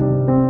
了。